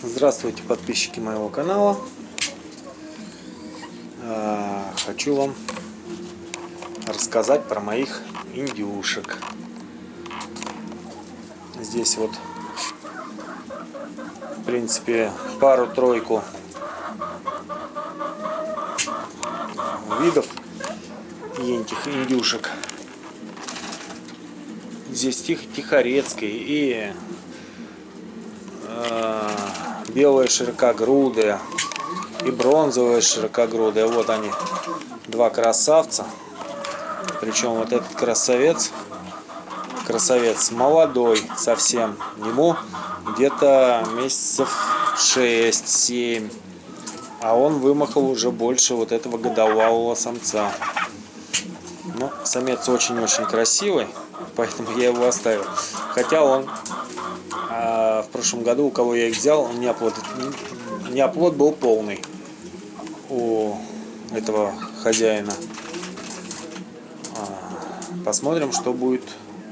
Здравствуйте, подписчики моего канала. А, хочу вам рассказать про моих индюшек. Здесь вот, в принципе, пару-тройку видов этих индюшек. Здесь тих, тихорецкий и э, белые широкогрудые и бронзовые широкогрудые. Вот они, два красавца. Причем вот этот красавец, красавец молодой совсем. Ему где-то месяцев 6-7. А он вымахал уже больше вот этого годовалого самца. Но самец очень-очень красивый, поэтому я его оставил. Хотя он прошлом году, у кого я их взял, оплод, не оплод был полный у этого хозяина. А, посмотрим, что будет.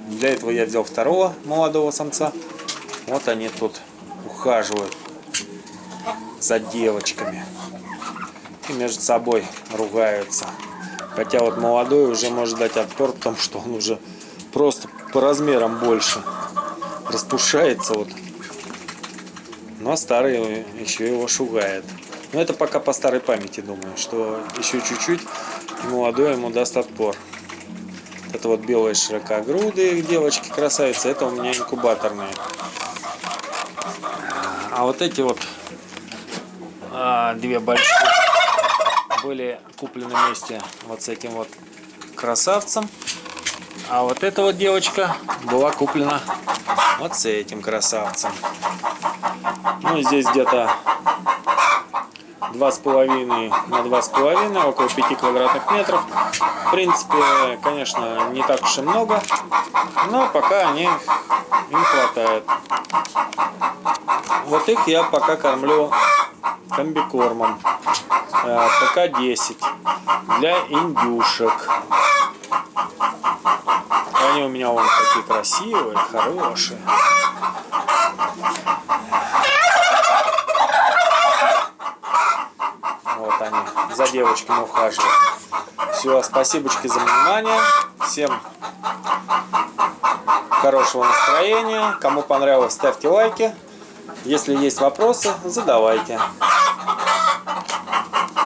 Для этого я взял второго молодого самца. Вот они тут ухаживают за девочками. И между собой ругаются. Хотя вот молодой уже может дать отпор, потому что он уже просто по размерам больше распушается вот. Но старый еще его шугает. Но это пока по старой памяти думаю, что еще чуть-чуть молодой ему даст отпор. Это вот белые широкогрудые девочки красавицы, это у меня инкубаторные. А вот эти вот а, две большие были куплены вместе вот с этим вот красавцем. А вот эта вот девочка была куплена вот с этим красавцем. Ну, здесь где-то два с половиной на два с половиной, около 5 квадратных метров. В принципе, конечно, не так уж и много, но пока они им хватает. Вот их я пока кормлю комбикормом. Э, ПК-10 для индюшек. Они у меня вон такие красивые, хорошие. Вот они, за девочками ухаживают. Все, спасибо за внимание. Всем хорошего настроения. Кому понравилось, ставьте лайки. Если есть вопросы, задавайте.